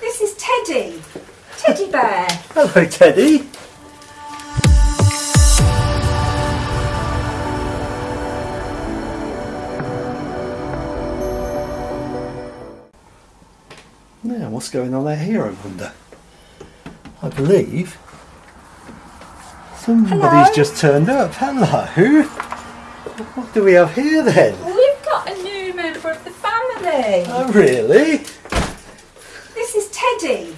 This is Teddy. Teddy bear. Hello, Teddy. Now, what's going on out here, I wonder? I believe somebody's Hello? just turned up. Hello. What do we have here then? We've got a new member of the family. Oh, really? Teddy.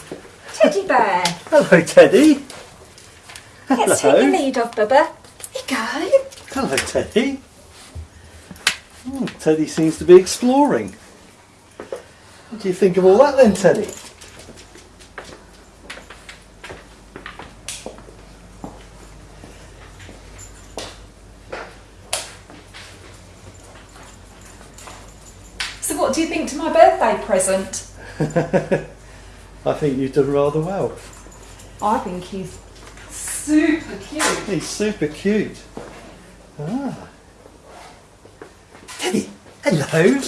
Teddy bear. Hello, Teddy. Hello. Let's take your lead off, Bubba. Here you go. Hello, Teddy. Hmm, Teddy seems to be exploring. What do you think of all that then, Teddy? So what do you think to my birthday present? I think you've done rather well. I think he's super cute. He's super cute. Ah. Teddy, hello.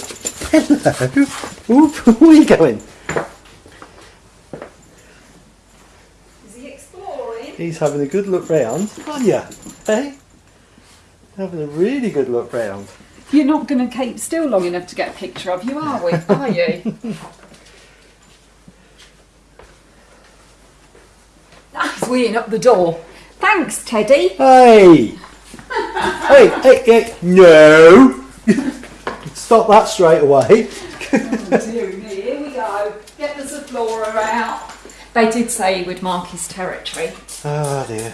Hello. Oop, where are you going? Is he exploring? He's having a good look round. aren't you? Hey? Having a really good look round. You're not going to keep still long enough to get a picture of you, are we? Are you? Ah, up the door. Thanks, Teddy. Hey! hey, hey, hey, no! Stop that straight away. Oh, dear me, here we go. Get the Zoflora out. They did say he would mark his territory. Oh dear.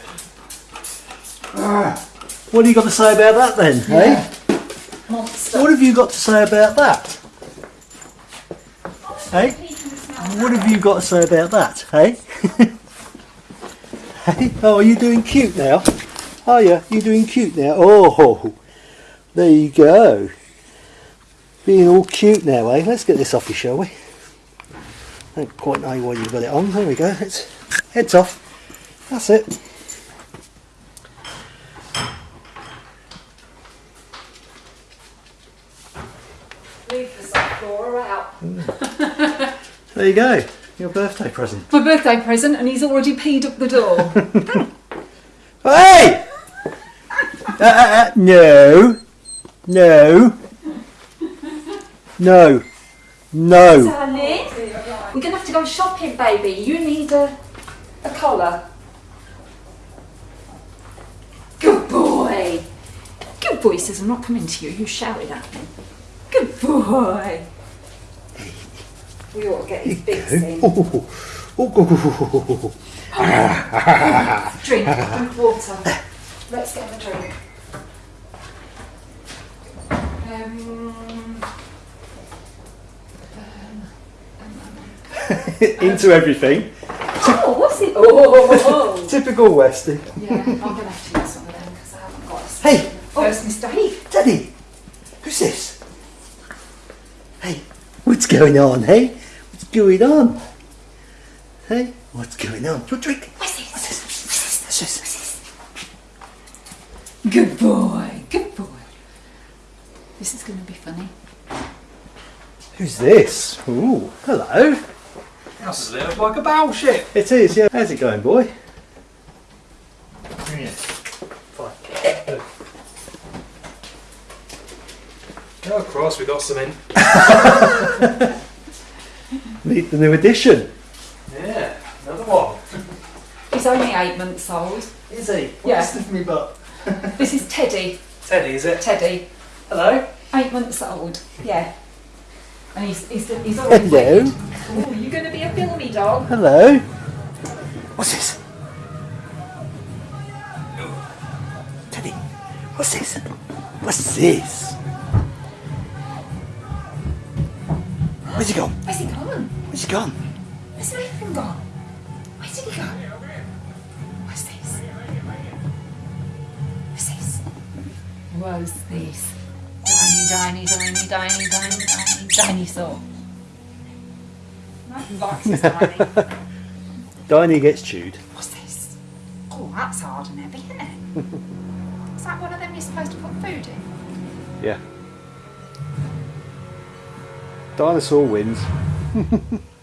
Ah, What have you got to say about that then, hey? Monster. What have you got to say about that? Hey? What have you got to say about that, hey? hey? Oh, are you doing cute now? Are you? You doing cute now? Oh, there you go. Being all cute now, eh? Let's get this off you, shall we? I don't quite know why you've got it on. There we go. It's heads off. That's it. Leave the Zoflora out. There you go. Your birthday present. My birthday present, and he's already peed up the door. Hey! Uh, uh, uh, no. No. No. No. Darling, we're going to have to go shopping, baby. You need a, a collar. Good boy. Good boy. Says, I'm not coming to you. You shouted at me. Good boy. We ought to get his bits in. Oh, oh, oh, oh, Drink, drink water. Let's get him a drink. Um, oh. Into everything. oh, what's it? Oh, Typical Westie. yeah, I'm going to have to use some of them because I haven't got a Hey! First oh, mistake. Teddy! Who's this? Hey, what's going on, hey? What's going on? Hey, what's going on? Your drink. What's this? What's this? What's this? What's this? Good boy, good boy. This is going to be funny. Who's this? Ooh, hello. That's a little like a battleship. It is, yeah. How's it going, boy? Yeah. Oh, cross, we got some in. Meet the new edition. Yeah, another one. He's only eight months old. Is he? Yeah. Sniff me butt. This is Teddy. Teddy, is it? Teddy, Hello. eight months old. Yeah. And he's, he's, he's already Hello. Oh, you going to be a filmy dog? Hello. What's this? Teddy, what's this? What's this? Where's he gone? Where's he gone? Where's he gone? Where's Nathan gone? Where did he go? What's this? What's this? What's this? Tiny, tiny, tiny, tiny, tiny, tiny, dinosaur. Nothing likes his tiny. Diney gets chewed. What's this? Oh, that's hard and heavy, isn't it? Is that one of them you're supposed to put food in? Yeah. Dinosaur wins.